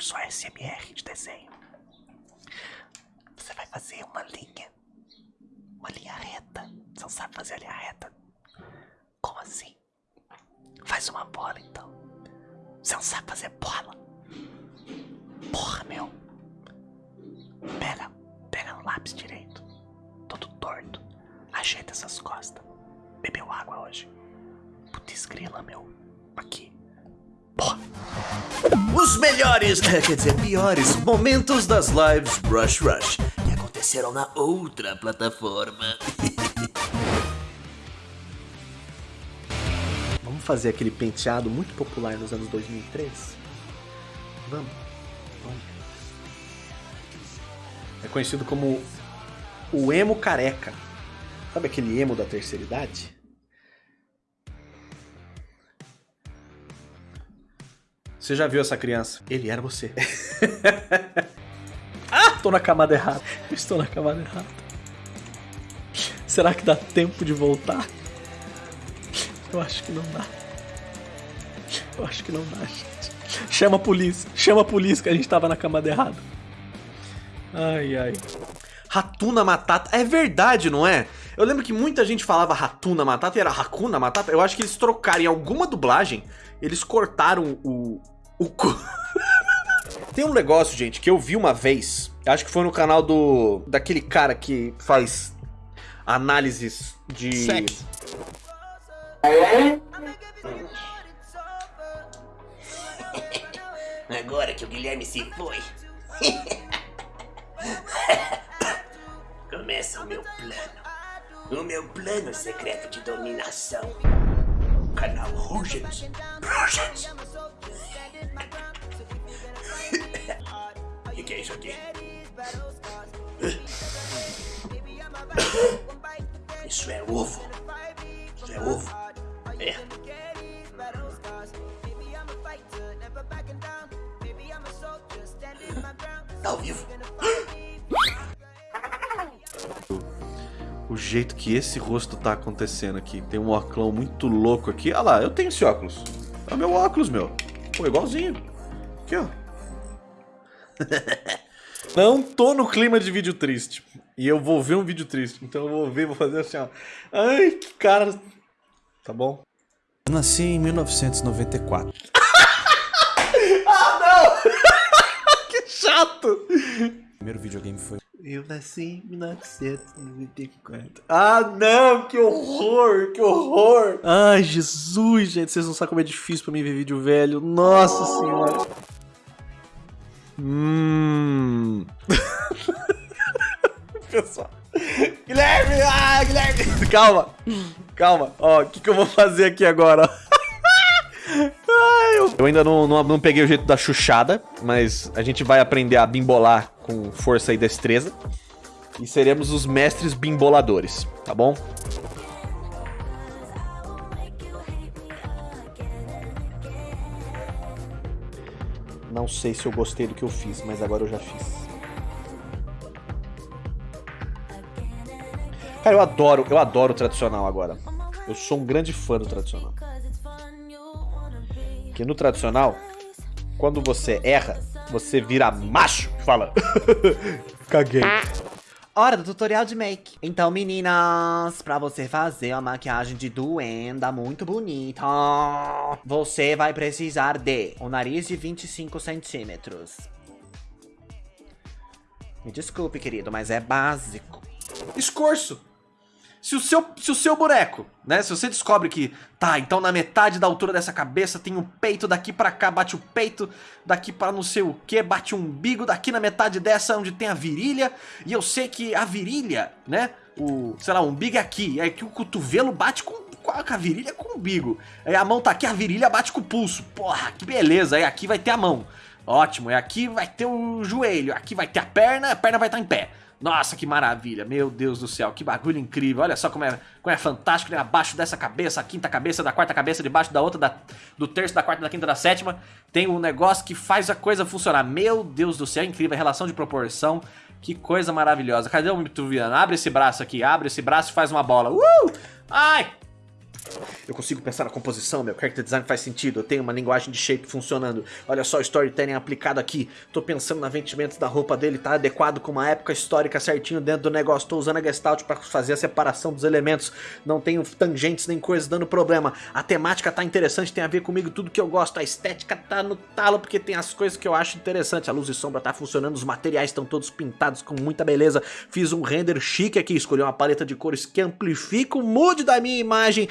curso ASMR de desenho. Você vai fazer uma linha. Uma linha reta. Você não sabe fazer a linha reta? Como assim? Faz uma bola então. Você não sabe fazer bola? Porra, meu. Pega, pega no lápis direito. Todo torto. Ajeita essas costas. Bebeu água hoje. Putz grila, meu. Aqui. Os melhores, quer dizer, piores momentos das lives Rush Rush que aconteceram na outra plataforma. Vamos fazer aquele penteado muito popular nos anos 2003? Vamos. Vamos. É conhecido como o emo careca. Sabe aquele emo da terceira idade? Você já viu essa criança? Ele era você. ah, tô na camada errada. Estou na camada errada. Será que dá tempo de voltar? Eu acho que não dá. Eu acho que não dá, gente. Chama a polícia. Chama a polícia que a gente tava na camada errada. Ai, ai. Ratuna Matata. É verdade, não é? Eu lembro que muita gente falava Ratuna Matata e era Hakuna Matata. Eu acho que eles trocaram em alguma dublagem. Eles cortaram o... O cu... Tem um negócio, gente, que eu vi uma vez. Acho que foi no canal do... Daquele cara que faz análises de... Sexo. Agora que o Guilherme se foi. Começa o meu plano. O meu plano secreto de dominação. O canal Rugens. Rugens. O que, é isso aqui? Isso é ovo. Isso é ovo. É. Tá ao vivo. O jeito que esse rosto tá acontecendo aqui. Tem um óculos muito louco aqui. Olha lá, eu tenho esse óculos. É o meu óculos, meu. Pô, igualzinho. Aqui, ó. Não tô no clima de vídeo triste. E eu vou ver um vídeo triste. Então eu vou ver, vou fazer assim, ó. Ai, que cara. Tá bom? Eu nasci em 1994. Que chato! Primeiro videogame foi Eu nasci em 1994. Ah, não! Que horror! Que horror! Ai, Jesus, gente. Vocês não sabem como é difícil pra mim ver vídeo velho. Nossa senhora. Hum. Pessoal. Guilherme! Ah, Guilherme! Calma! Calma. Ó, o que, que eu vou fazer aqui agora? Eu ainda não, não, não peguei o jeito da chuchada, mas a gente vai aprender a bimbolar com força e destreza. E seremos os mestres bimboladores, tá bom? Não sei se eu gostei do que eu fiz, mas agora eu já fiz. Cara, eu adoro, eu adoro o tradicional agora. Eu sou um grande fã do tradicional. Porque no tradicional, quando você erra, você vira macho e fala. Caguei. Hora do tutorial de make. Então, meninas, pra você fazer uma maquiagem de duenda muito bonita, você vai precisar de um nariz de 25 centímetros. Me desculpe, querido, mas é básico. Escorço. Se o, seu, se o seu boneco, né? Se você descobre que, tá, então na metade da altura dessa cabeça tem um peito, daqui pra cá bate o peito, daqui pra não sei o que, bate o umbigo, daqui na metade dessa onde tem a virilha, e eu sei que a virilha, né? O, sei lá, o umbigo é aqui, é que o cotovelo bate com, a virilha com o umbigo. Aí a mão tá aqui, a virilha bate com o pulso. Porra, que beleza, aí aqui vai ter a mão. Ótimo, e aqui vai ter o joelho, aqui vai ter a perna, a perna vai estar em pé. Nossa, que maravilha, meu Deus do céu, que bagulho incrível, olha só como é, como é fantástico, né? abaixo dessa cabeça, a quinta cabeça da quarta cabeça, debaixo da outra, da, do terço, da quarta, da quinta, da sétima, tem um negócio que faz a coisa funcionar, meu Deus do céu, incrível, a relação de proporção, que coisa maravilhosa, cadê o Mitruviano? Abre esse braço aqui, abre esse braço e faz uma bola, uh! Ai! Eu consigo pensar na composição, meu character design faz sentido, eu tenho uma linguagem de shape funcionando. Olha só o storytelling aplicado aqui. Tô pensando na vestimentos da roupa dele, tá adequado com uma época histórica certinho dentro do negócio. Tô usando a Gestalt pra fazer a separação dos elementos. Não tenho tangentes nem coisas dando problema. A temática tá interessante, tem a ver comigo, tudo que eu gosto. A estética tá no talo, porque tem as coisas que eu acho interessante. A luz e sombra tá funcionando, os materiais estão todos pintados com muita beleza. Fiz um render chique aqui, escolhi uma paleta de cores que amplifica o mood da minha imagem.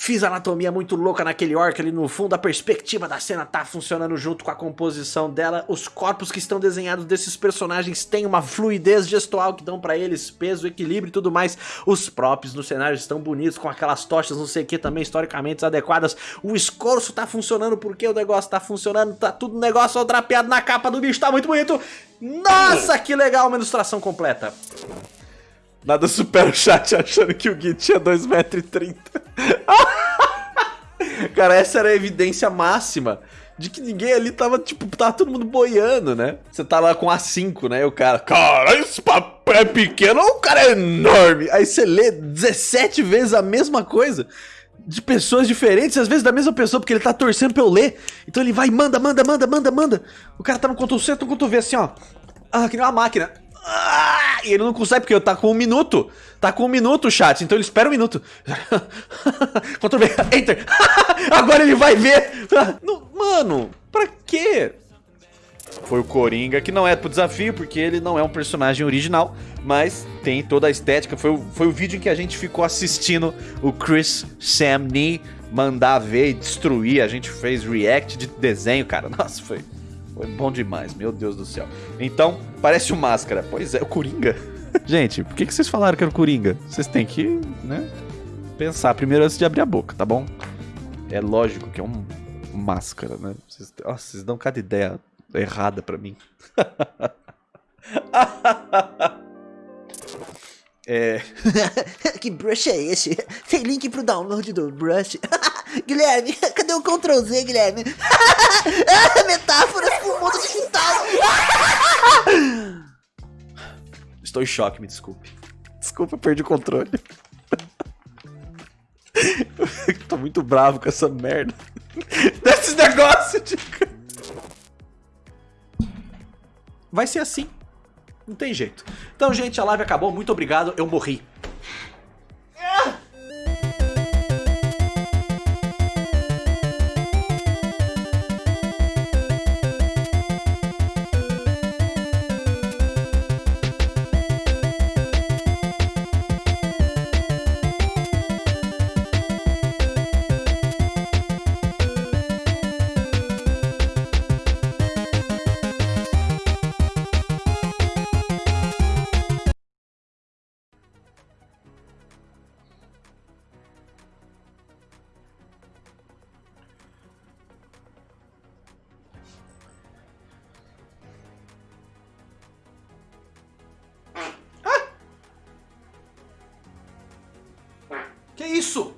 Fiz anatomia muito louca naquele orc ali no fundo, a perspectiva da cena tá funcionando junto com a composição dela. Os corpos que estão desenhados desses personagens têm uma fluidez gestual que dão pra eles peso, equilíbrio e tudo mais. Os props no cenário estão bonitos, com aquelas tochas, não sei o que, também historicamente adequadas. O escorço tá funcionando porque o negócio tá funcionando, tá tudo negócio drapeado na capa do bicho, tá muito bonito. Nossa, que legal, uma ilustração completa. Nada supera o chat achando que o Gui tinha 2,30m. Cara, essa era a evidência máxima de que ninguém ali tava, tipo, tava todo mundo boiando, né? Você tá lá com A5, né? E o cara, cara, esse papel é pequeno ou o cara é enorme? Aí você lê 17 vezes a mesma coisa de pessoas diferentes, às vezes da mesma pessoa, porque ele tá torcendo pra eu ler. Então ele vai manda, manda, manda, manda, manda. O cara tá no Ctrl C, no Ctrl V, assim, ó. Ah, que nem uma máquina. Ah, e ele não consegue, porque tá com um minuto. Tá com um minuto chat, então ele espera um minuto. Ctrl V, Enter. Agora ele vai ver. Mano, pra quê? Foi o Coringa, que não é pro desafio, porque ele não é um personagem original, mas tem toda a estética. Foi, o- foi o vídeo em que a gente ficou assistindo o Chris Sam Nee mandar ver e destruir. A gente fez react de desenho, cara. Nossa, foi, foi bom demais, meu Deus do céu. Então, parece o Máscara. Pois é, o Coringa. Gente, por que, que vocês falaram que era o Coringa? Vocês têm que, né, pensar primeiro antes de abrir a boca, tá bom? É lógico que é um máscara, né? Vocês, nossa, vocês dão cada ideia errada pra mim. é. que brush é esse? Tem link pro download do brush. Guilherme, cadê o Ctrl Z, Guilherme? Metáforas pro mundo digital. Estou em choque, me desculpe. Desculpa, perdi o controle. Tô muito bravo com essa merda. Desses negócios de. Vai ser assim. Não tem jeito. Então, gente, a live acabou. Muito obrigado. Eu morri. Isso?